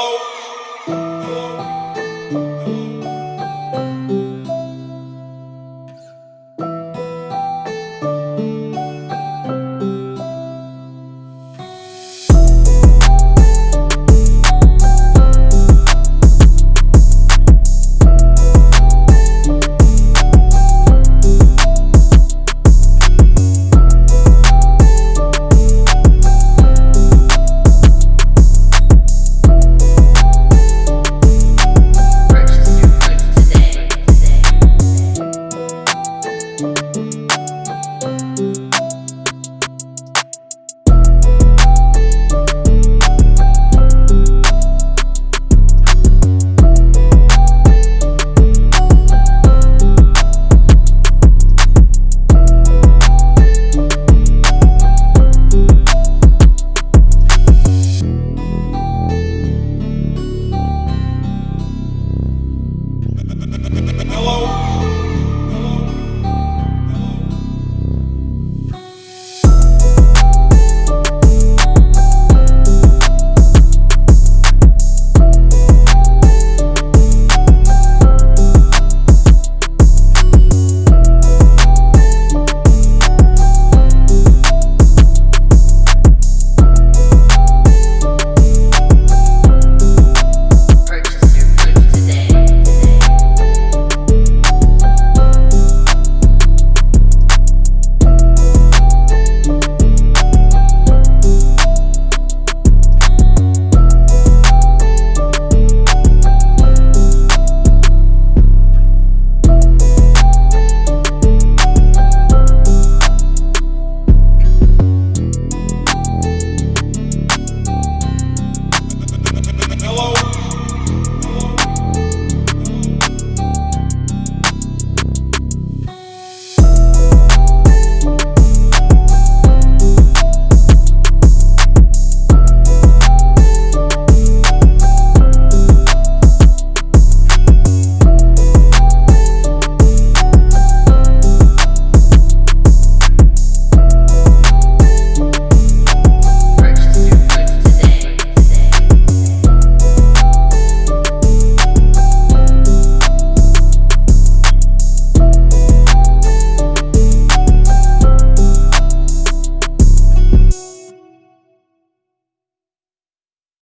Buffalo